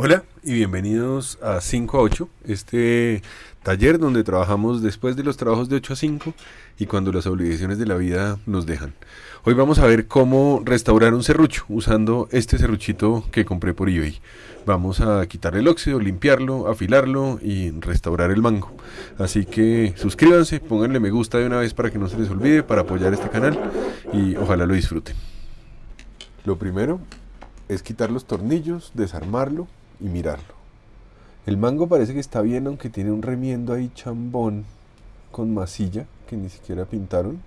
Hola y bienvenidos a 5 a 8, este taller donde trabajamos después de los trabajos de 8 a 5 y cuando las obligaciones de la vida nos dejan. Hoy vamos a ver cómo restaurar un serrucho usando este serruchito que compré por eBay. Vamos a quitarle el óxido, limpiarlo, afilarlo y restaurar el mango. Así que suscríbanse, pónganle me gusta de una vez para que no se les olvide, para apoyar este canal y ojalá lo disfruten. Lo primero es quitar los tornillos, desarmarlo y mirarlo. El mango parece que está bien, aunque tiene un remiendo ahí chambón con masilla que ni siquiera pintaron.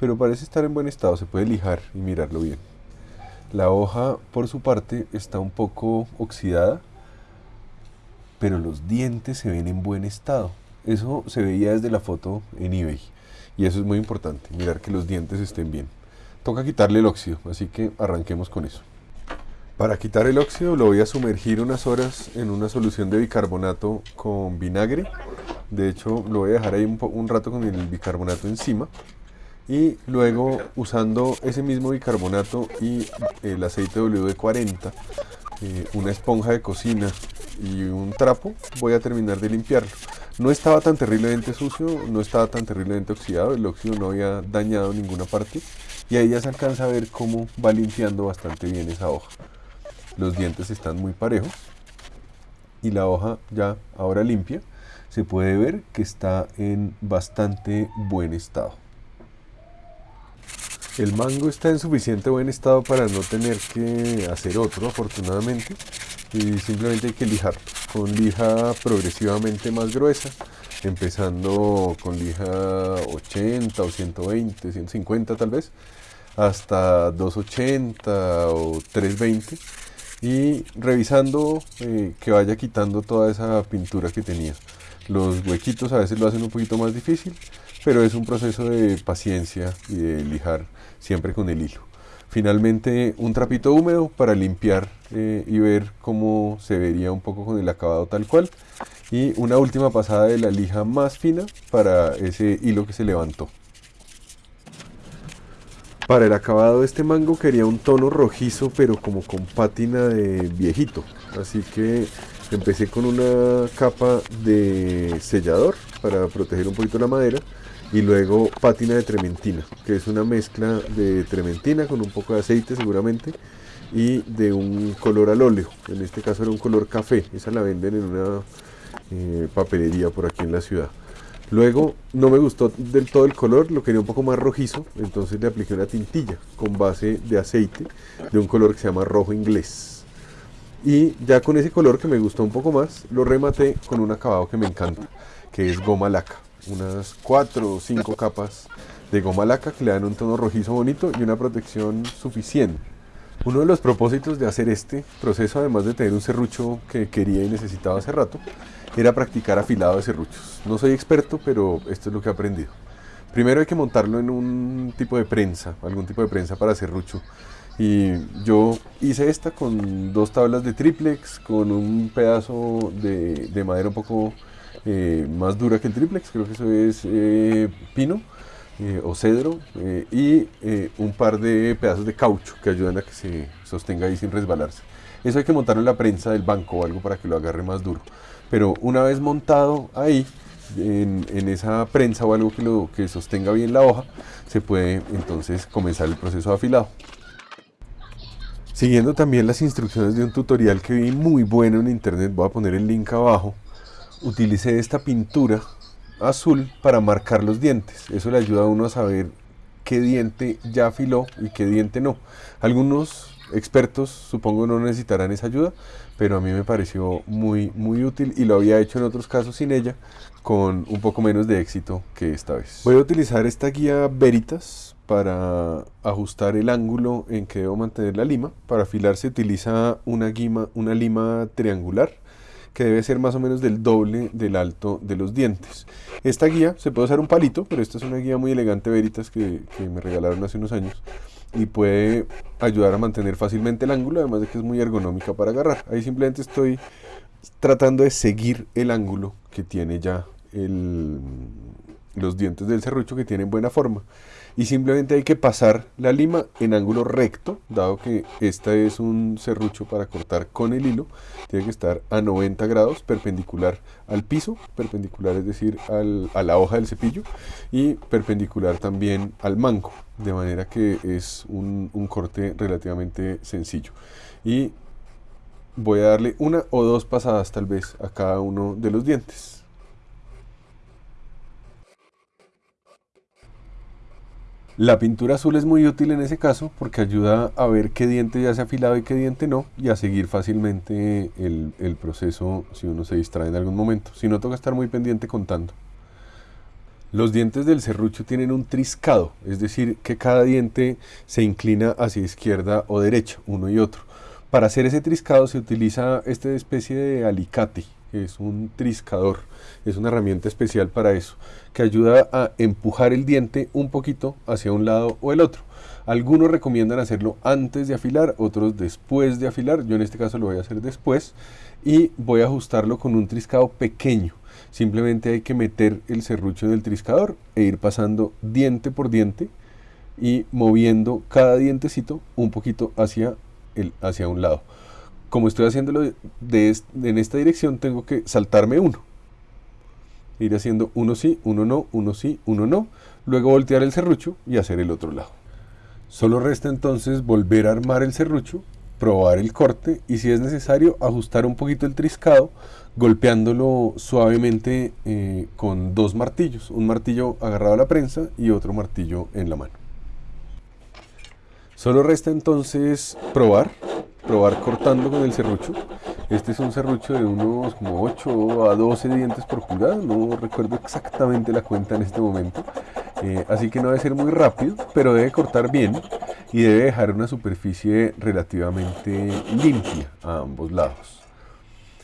Pero parece estar en buen estado, se puede lijar y mirarlo bien. La hoja, por su parte, está un poco oxidada, pero los dientes se ven en buen estado. Eso se veía desde la foto en eBay. Y eso es muy importante, mirar que los dientes estén bien. Toca quitarle el óxido, así que arranquemos con eso. Para quitar el óxido lo voy a sumergir unas horas en una solución de bicarbonato con vinagre. De hecho lo voy a dejar ahí un, rato con el bicarbonato encima. Y luego usando ese mismo bicarbonato y el aceite WD-40, eh, una esponja de cocina y un trapo, voy a terminar de limpiarlo. No estaba tan terriblemente sucio, no estaba tan terriblemente oxidado, el óxido no había dañado ninguna parte. Y ahí ya se alcanza a ver cómo va limpiando bastante bien esa hoja los dientes están muy parejos y la hoja ya ahora limpia se puede ver que está en bastante buen estado. El mango está en suficiente buen estado para no tener que hacer otro afortunadamente y simplemente hay que lijarlo con lija progresivamente más gruesa empezando con lija 80 o 120, 150 tal vez hasta 280 o 320 y revisando eh, que vaya quitando toda esa pintura que tenía. Los huequitos a veces lo hacen un poquito más difícil, pero es un proceso de paciencia y de lijar siempre con el hilo. Finalmente un trapito húmedo para limpiar eh, y ver cómo se vería un poco con el acabado tal cual. Y una última pasada de la lija más fina para ese hilo que se levantó. Para el acabado de este mango quería un tono rojizo, pero como con pátina de viejito. Así que empecé con una capa de sellador para proteger un poquito la madera y luego pátina de trementina, que es una mezcla de trementina con un poco de aceite seguramente y de un color al óleo. En este caso era un color café, esa la venden en una eh, papelería por aquí en la ciudad. Luego no me gustó del todo el color, lo quería un poco más rojizo, entonces le apliqué una tintilla con base de aceite de un color que se llama rojo inglés. Y ya con ese color que me gustó un poco más, lo rematé con un acabado que me encanta, que es goma laca. Unas 4 o 5 capas de goma laca que le dan un tono rojizo bonito y una protección suficiente. Uno de los propósitos de hacer este proceso, además de tener un serrucho que quería y necesitaba hace rato, era practicar afilado de serruchos. No soy experto, pero esto es lo que he aprendido. Primero hay que montarlo en un tipo de prensa, algún tipo de prensa para serrucho. Y yo hice esta con dos tablas de triplex, con un pedazo de, madera un poco eh, más dura que el triplex, creo que eso es eh, pino eh, o cedro, y un par de pedazos de caucho que ayudan a que se sostenga ahí sin resbalarse. Eso hay que montarlo en la prensa del banco o algo para que lo agarre más duro. Pero una vez montado ahí, en, esa prensa o algo que, lo, que sostenga bien la hoja, se puede entonces comenzar el proceso de afilado. Siguiendo también las instrucciones de un tutorial que vi muy bueno en internet, voy a poner el link abajo, utilicé esta pintura azul para marcar los dientes. Eso le ayuda a uno a saber qué diente ya afiló y qué diente no. Algunos expertos supongo no necesitarán esa ayuda, pero a mí me pareció muy, muy útil y lo había hecho en otros casos sin ella, con un poco menos de éxito que esta vez. Voy a utilizar esta guía Veritas para ajustar el ángulo en que debo mantener la lima. Para afilar se utiliza una, una lima triangular que debe ser más o menos del doble del alto de los dientes. Esta guía, se puede usar un palito, pero esta es una guía muy elegante Veritas que, que me regalaron hace unos años y puede ayudar a mantener fácilmente el ángulo, además de que es muy ergonómica para agarrar. Ahí simplemente estoy tratando de seguir el ángulo que tiene ya el, los dientes del serrucho que tienen buena forma. y simplemente hay que pasar la lima en ángulo recto, dado que este es un serrucho para cortar con el hilo, tiene que estar a 90 grados perpendicular al piso, perpendicular es decir a la hoja del cepillo y perpendicular también al mango, de manera que es un, un corte relativamente sencillo. Y voy a darle una o dos pasadas tal vez a cada uno de los dientes. La pintura azul es muy útil en ese caso porque ayuda a ver qué diente ya se ha afilado y qué diente no y a seguir fácilmente el, proceso si uno se distrae en algún momento. Si no, toca estar muy pendiente contando. Los dientes del serrucho tienen un triscado, es decir, que cada diente se inclina hacia izquierda o derecha, uno y otro. Para hacer ese triscado se utiliza esta especie de alicate, es un triscador, es una herramienta especial para eso, que ayuda a empujar el diente un poquito hacia un lado o el otro. Algunos recomiendan hacerlo antes de afilar, otros después de afilar, yo en este caso lo voy a hacer después, y voy a ajustarlo con un triscado pequeño. Simplemente hay que meter el serrucho en el triscador e ir pasando diente por diente y moviendo cada dientecito un poquito hacia, el, hacia un lado como estoy haciéndolo en esta dirección, tengo que saltarme uno. Ir haciendo uno sí, uno no, uno sí, uno no. Luego voltear el serrucho y hacer el otro lado. Solo resta entonces volver a armar el serrucho, probar el corte y si es necesario ajustar un poquito el triscado golpeándolo suavemente eh, con dos martillos. Un martillo agarrado a la prensa y otro martillo en la mano. Solo resta entonces probar probar cortando con el serrucho. Este es un serrucho de unos como 8 a 12 dientes por pulgada, no recuerdo exactamente la cuenta en este momento. Eh, así que no debe ser muy rápido, pero debe cortar bien y debe dejar una superficie relativamente limpia a ambos lados.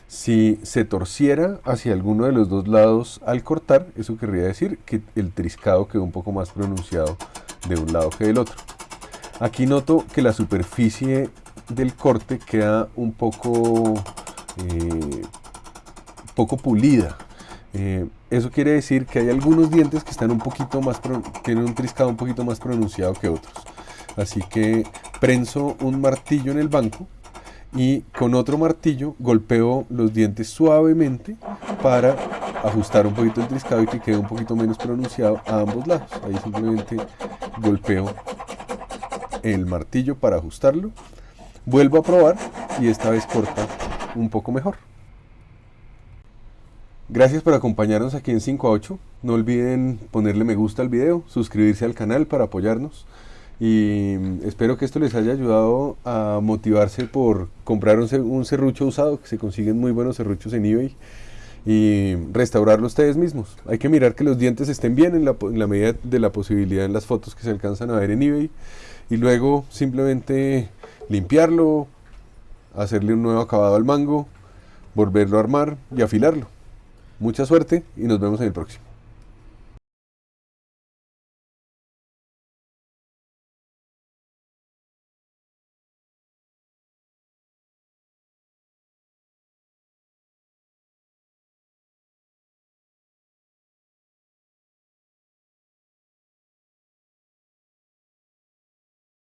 Si se torciera hacia alguno de los dos lados al cortar, eso querría decir que el triscado quedó un poco más pronunciado de un lado que del otro. Aquí noto que la superficie del corte queda un poco, eh, poco pulida. Eh, eso quiere decir que hay algunos dientes que están un poquito más, tienen un triscado un poquito más pronunciado que otros. Así que prenso un martillo en el banco y con otro martillo golpeo los dientes suavemente para ajustar un poquito el triscado y que quede un poquito menos pronunciado a ambos lados. Ahí simplemente golpeo el martillo para ajustarlo Vuelvo a probar y esta vez corta un poco mejor. Gracias por acompañarnos aquí en 5 a 8. No olviden ponerle me gusta al video, suscribirse al canal para apoyarnos. Y espero que esto les haya ayudado a motivarse por comprar un, serrucho usado, que se consiguen muy buenos serruchos en eBay, y restaurarlo ustedes mismos. Hay que mirar que los dientes estén bien en la, medida de la posibilidad en las fotos que se alcanzan a ver en eBay. Y luego simplemente limpiarlo, hacerle un nuevo acabado al mango, volverlo a armar y afilarlo. Mucha suerte y nos vemos en el próximo.